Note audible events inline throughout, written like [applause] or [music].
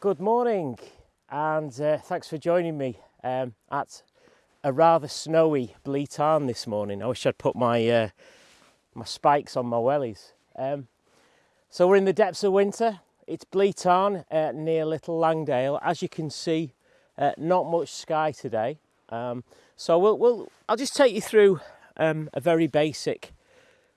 Good morning, and uh, thanks for joining me um, at a rather snowy Blea Tarn this morning. I wish I'd put my uh, my spikes on my wellies. Um, so we're in the depths of winter. It's Blea Tarn uh, near Little Langdale. As you can see, uh, not much sky today. Um, so we'll, we'll, I'll just take you through um, a very basic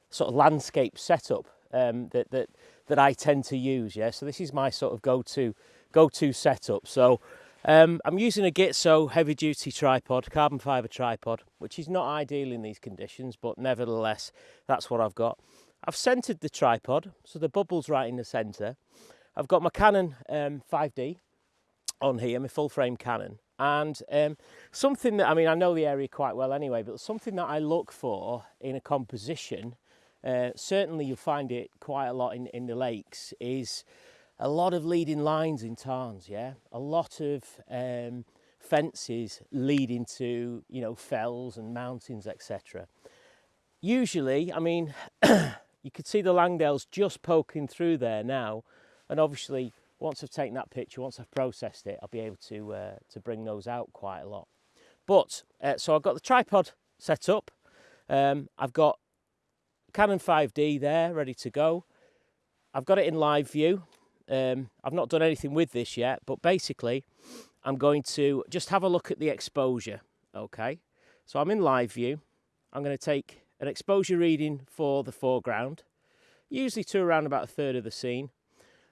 sort of landscape setup um, that, that, that I tend to use. Yeah, so this is my sort of go-to go-to setup. So um, I'm using a Gitzo heavy-duty tripod, carbon fibre tripod, which is not ideal in these conditions, but nevertheless, that's what I've got. I've centred the tripod, so the bubble's right in the centre. I've got my Canon um, 5D on here, my full-frame Canon, and um, something that, I mean, I know the area quite well anyway, but something that I look for in a composition, uh, certainly you'll find it quite a lot in, in the lakes, is a lot of leading lines in tarns, yeah? A lot of um, fences leading to, you know, fells and mountains, etc. Usually, I mean, [coughs] you could see the Langdales just poking through there now, and obviously once I've taken that picture, once I've processed it, I'll be able to, uh, to bring those out quite a lot. But, uh, so I've got the tripod set up, um, I've got Canon 5D there, ready to go. I've got it in live view, um, I've not done anything with this yet, but basically I'm going to just have a look at the exposure, okay? So I'm in live view. I'm going to take an exposure reading for the foreground, usually to around about a third of the scene.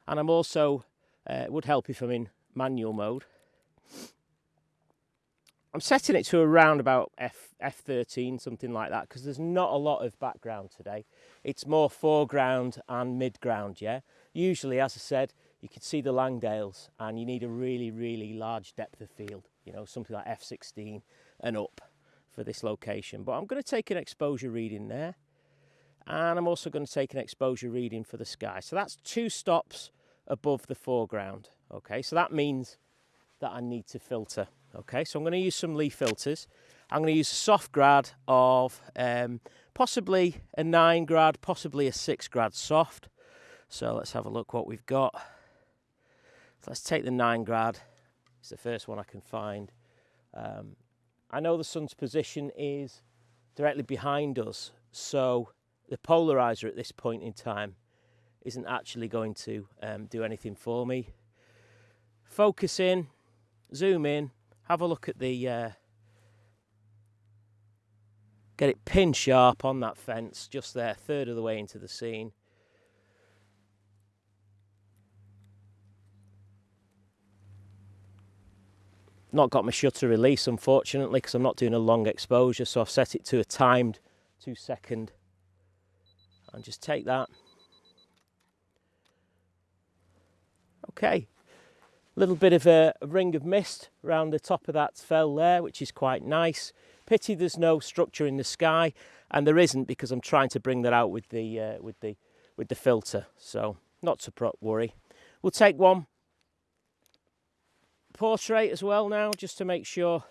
And I'm also, uh, would help if I'm in manual mode. I'm setting it to around about F, F13, something like that, because there's not a lot of background today. It's more foreground and midground, yeah? Usually, as I said, you can see the Langdales and you need a really, really large depth of field, you know, something like F16 and up for this location. But I'm going to take an exposure reading there and I'm also going to take an exposure reading for the sky. So that's two stops above the foreground. Okay, so that means that I need to filter. Okay, so I'm going to use some Lee filters. I'm going to use a soft grad of um, possibly a 9 grad, possibly a 6 grad soft. So let's have a look what we've got. Let's take the 9 grad. It's the first one I can find. Um, I know the sun's position is directly behind us, so the polarizer at this point in time isn't actually going to um, do anything for me. Focus in, zoom in, have a look at the uh, get it pin sharp on that fence just there third of the way into the scene not got my shutter release unfortunately because I'm not doing a long exposure so I've set it to a timed two second and just take that okay a little bit of a, a, ring of mist around the top of that fell there, which is quite nice. Pity there's no structure in the sky, and there isn't because I'm trying to bring that out with the uh, with the with the filter. So not to worry. We'll take one portrait as well now, just to make sure.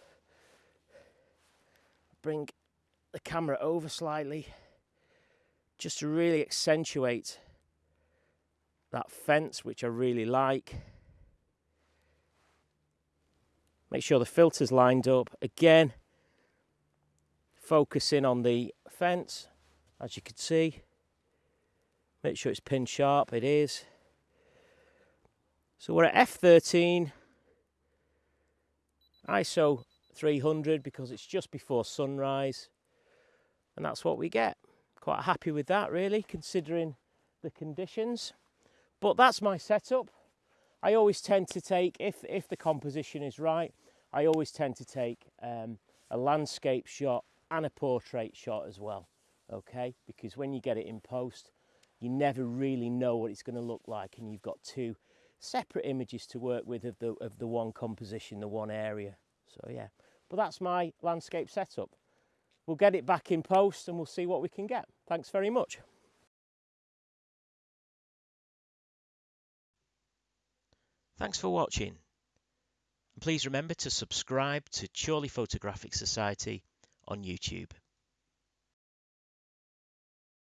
Bring the camera over slightly, just to really accentuate that fence, which I really like. Make sure the filter's lined up. Again, focusing on the fence, as you can see. Make sure it's pin sharp, it is. So we're at F13, ISO 300 because it's just before sunrise. And that's what we get. Quite happy with that really, considering the conditions. But that's my setup. I always tend to take, if, if the composition is right, I always tend to take um, a landscape shot and a portrait shot as well, okay? Because when you get it in post, you never really know what it's going to look like and you've got two separate images to work with of the, of the one composition, the one area. So yeah, but that's my landscape setup. We'll get it back in post and we'll see what we can get. Thanks very much. Thanks for watching. Please remember to subscribe to Chorley Photographic Society on YouTube.